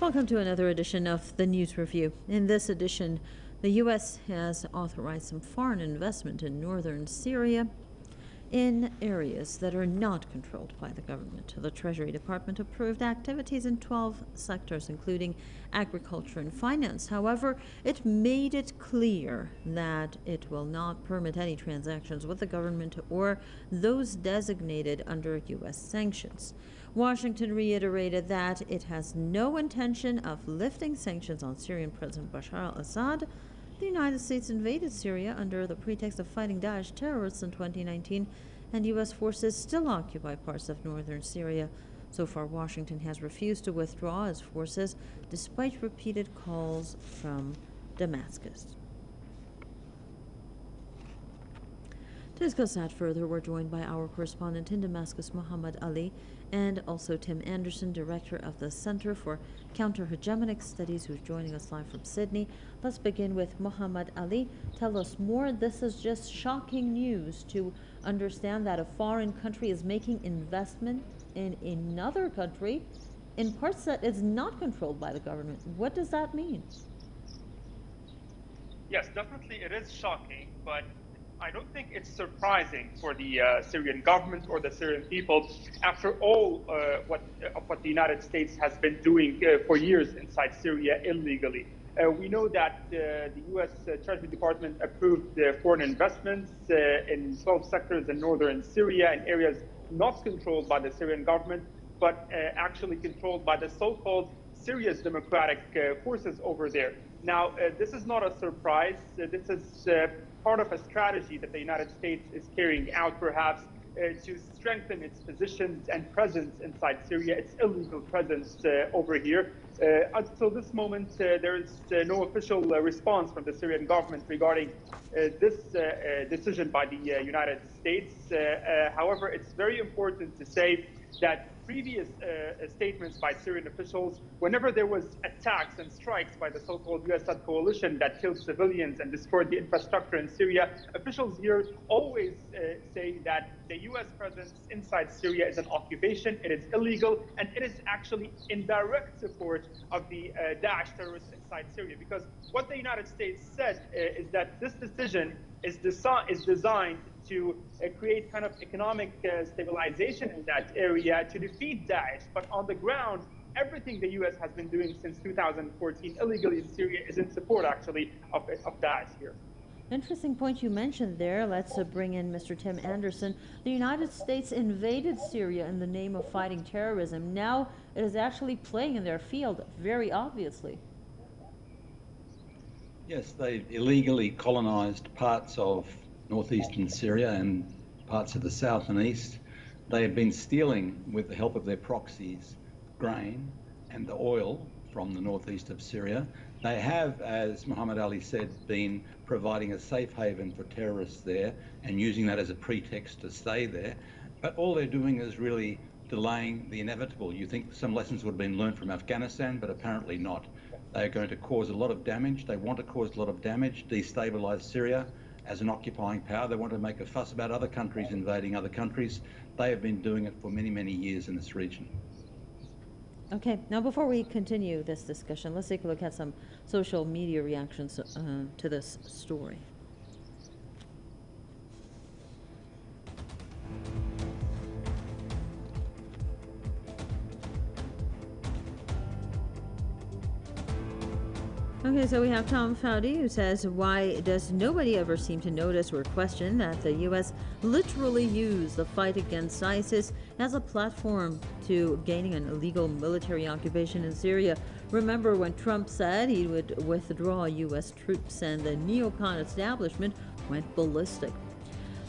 Welcome to another edition of the News Review. In this edition, the U.S. has authorized some foreign investment in northern Syria in areas that are not controlled by the government. The Treasury Department approved activities in 12 sectors, including agriculture and finance. However, it made it clear that it will not permit any transactions with the government or those designated under U.S. sanctions. Washington reiterated that it has no intention of lifting sanctions on Syrian President Bashar al Assad the United States invaded Syria under the pretext of fighting Daesh terrorists in 2019, and U.S. forces still occupy parts of northern Syria. So far, Washington has refused to withdraw its forces despite repeated calls from Damascus. To discuss that further, we're joined by our correspondent in Damascus, Muhammad Ali, and also Tim Anderson, director of the Center for Counter-Hegemonic Studies, who's joining us live from Sydney. Let's begin with Muhammad Ali. Tell us more. This is just shocking news to understand that a foreign country is making investment in another country in parts that is not controlled by the government. What does that mean? Yes, definitely it is shocking, but I don't think it's surprising for the uh, Syrian government or the Syrian people after all uh, what, uh, what the United States has been doing uh, for years inside Syria illegally. Uh, we know that uh, the U.S. Treasury Department approved foreign investments in 12 sectors in northern Syria in areas not controlled by the Syrian government, but actually controlled by the so-called Syria's democratic forces over there. Now, this is not a surprise. this is part of a strategy that the United States is carrying out, perhaps, uh, to strengthen its positions and presence inside Syria, its illegal presence uh, over here. Uh, until this moment, uh, there is uh, no official uh, response from the Syrian government regarding this decision by the United States. however, it's very important to say that previous uh, statements by Syrian officials, whenever there was attacks and strikes by the so-called US-led coalition that killed civilians and destroyed the infrastructure in Syria, officials here always uh, say that the US presence inside Syria is an occupation, it is illegal, and it is actually in direct support of the uh, Daesh terrorists inside Syria. Because what the United States said uh, is that this decision is, desi is designed to uh, create kind of economic uh, stabilization in that area to defeat Daesh. But on the ground, everything the U.S. has been doing since 2014 illegally in Syria is in support, actually, of, of Daesh here. Interesting point you mentioned there. Let's uh, bring in Mr. Tim Anderson. The United States invaded Syria in the name of fighting terrorism. Now it is actually playing in their field, very obviously. Yes, they've illegally colonized parts of northeastern Syria and parts of the south and east. They have been stealing, with the help of their proxies, grain and the oil from the northeast of Syria. They have, as Muhammad Ali said, been providing a safe haven for terrorists there and using that as a pretext to stay there. But all they're doing is really delaying the inevitable. You think some lessons would have been learned from Afghanistan, but apparently not. They are going to cause a lot of damage. They want to cause a lot of damage, destabilize Syria, as an occupying power. They want to make a fuss about other countries invading other countries. They have been doing it for many, many years in this region. Okay, now before we continue this discussion, let's take a look at some social media reactions uh, to this story. Okay, so we have Tom Foudy who says, Why does nobody ever seem to notice or question that the U.S. literally used the fight against ISIS as a platform to gaining an illegal military occupation in Syria? Remember when Trump said he would withdraw U.S. troops and the neocon establishment went ballistic?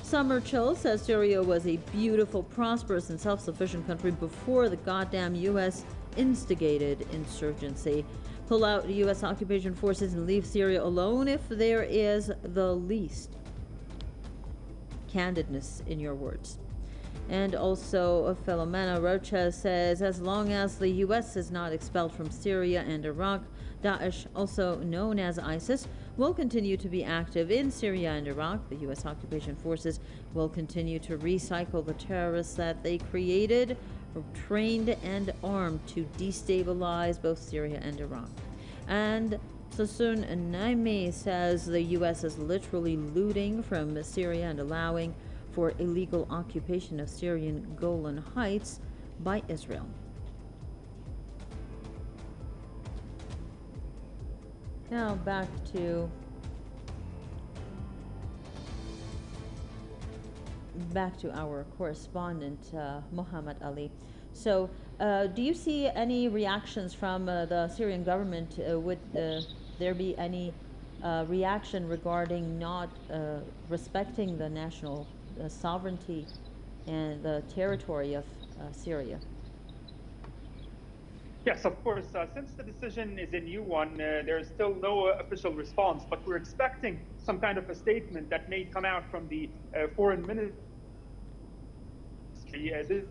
Summer Chill says Syria was a beautiful, prosperous, and self sufficient country before the goddamn U.S. instigated insurgency pull out U.S. occupation forces and leave Syria alone if there is the least candidness in your words. And also, Philomena Rocha says, as long as the U.S. is not expelled from Syria and Iraq, Daesh, also known as ISIS, will continue to be active in Syria and Iraq. The U.S. occupation forces will continue to recycle the terrorists that they created trained and armed to destabilize both Syria and Iraq. And Sassoon Naimi says the U.S. is literally looting from Syria and allowing for illegal occupation of Syrian Golan Heights by Israel. Now back to back to our correspondent uh, Muhammad Ali. So, uh, do you see any reactions from uh, the Syrian government? Uh, would uh, there be any reaction regarding not respecting the national sovereignty and the territory of Syria? Yes, of course. Uh, since the decision is a new one, uh, there is still no uh, official response, but we're expecting some kind of a statement that may come out from the foreign ministry.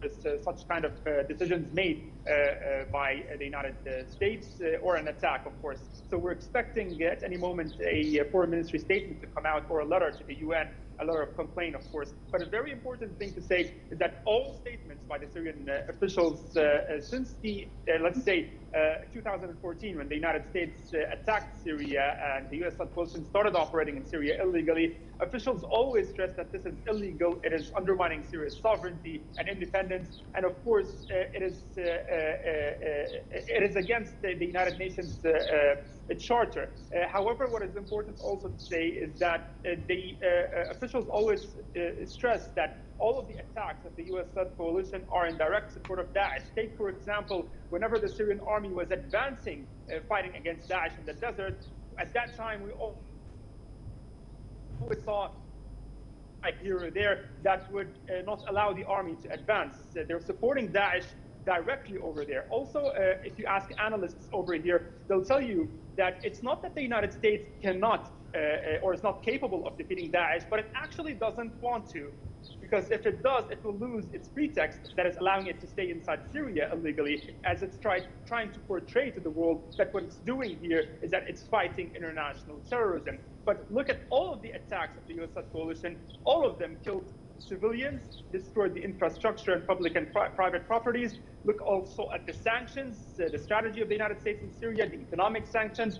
this uh, such kind of uh, decisions made uh, by the United States or an attack, of course. So we're expecting at any moment a foreign ministry statement to come out or a letter to the UN a lot of complaint, of course. But a very important thing to say is that all statements by the Syrian uh, officials uh, uh, since the, let's say, 2014, when the United States attacked Syria and the U.S. coalition started operating in Syria illegally, officials always stress that this is illegal. It is undermining Syria's sovereignty and independence, and of course, uh, it is uh, uh, it is against the, the United Nations charter. however, what is important also to say is that the officials always uh, stress that all of the attacks of the US-led coalition are in direct support of Daesh. Take, for example, whenever the Syrian army was advancing, uh, fighting against Daesh in the desert, at that time we all saw like here or there that would uh, not allow the army to advance. They're supporting Daesh directly over there. Also, uh, if you ask analysts over here, they'll tell you that it's not that the United States cannot uh, uh, or is not capable of defeating Daesh, but it actually doesn't want to. Because if it does, it will lose its pretext that is allowing it to stay inside Syria illegally, as it's try, trying to portray to the world that what it's doing here is that it's fighting international terrorism. But look at all of the attacks of the US coalition, all of them killed civilians, destroyed the infrastructure and public and pri private properties. Look also at the sanctions, uh, the strategy of the United States in Syria, the economic sanctions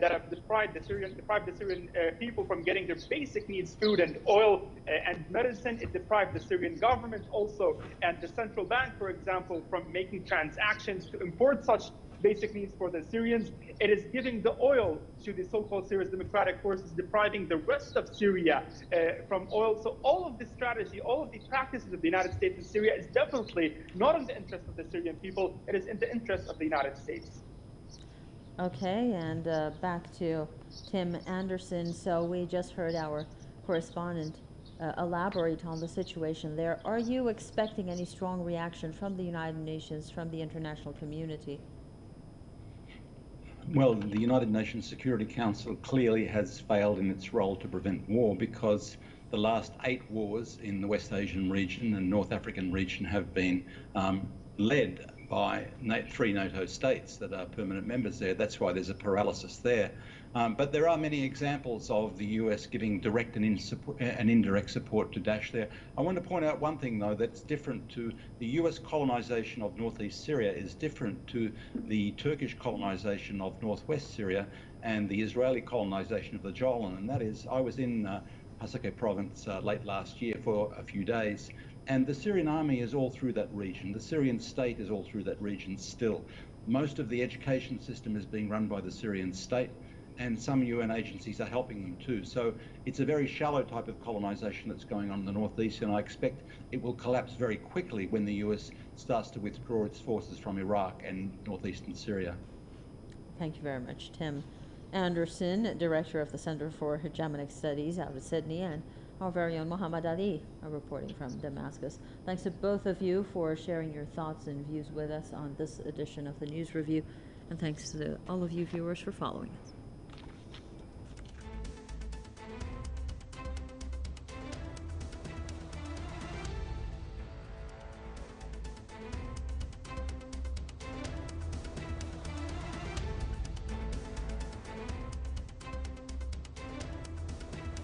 that have deprived the Syrian, deprived the Syrian uh, people from getting their basic needs, food and oil uh, and medicine. It deprived the Syrian government also and the central bank, for example, from making transactions to import such basic needs for the Syrians. It is giving the oil to the so-called Syrian democratic forces, depriving the rest of Syria uh, from oil. So all of this strategy, all of the practices of the United States in Syria is definitely not in the interest of the Syrian people. It is in the interest of the United States. Okay, and uh, back to Tim Anderson. So we just heard our correspondent uh, elaborate on the situation there. Are you expecting any strong reaction from the United Nations, from the international community? Well, the United Nations Security Council clearly has failed in its role to prevent war because the last eight wars in the West Asian region and North African region have been um, led by three NATO states that are permanent members there. That's why there's a paralysis there. Um, but there are many examples of the US giving direct and, in support, and, indirect support to Daesh there. I want to point out one thing, though, that's different to the US colonization of northeast Syria is different to the Turkish colonization of northwest Syria and the Israeli colonization of the Golan. And that is, I was in uh, Hasakeh province uh, late last year for a few days. And the Syrian army is all through that region. The Syrian state is all through that region still. Most of the education system is being run by the Syrian state and some UN agencies are helping them too. So it's a very shallow type of colonization that's going on in the northeast, and I expect it will collapse very quickly when the US starts to withdraw its forces from Iraq and northeastern Syria. Thank you very much, Tim Anderson, Director of the Center for Hegemonic Studies out of Sydney, and our very own Muhammad Ali reporting from Damascus. Thanks to both of you for sharing your thoughts and views with us on this edition of the News Review, and thanks to all of you viewers for following us.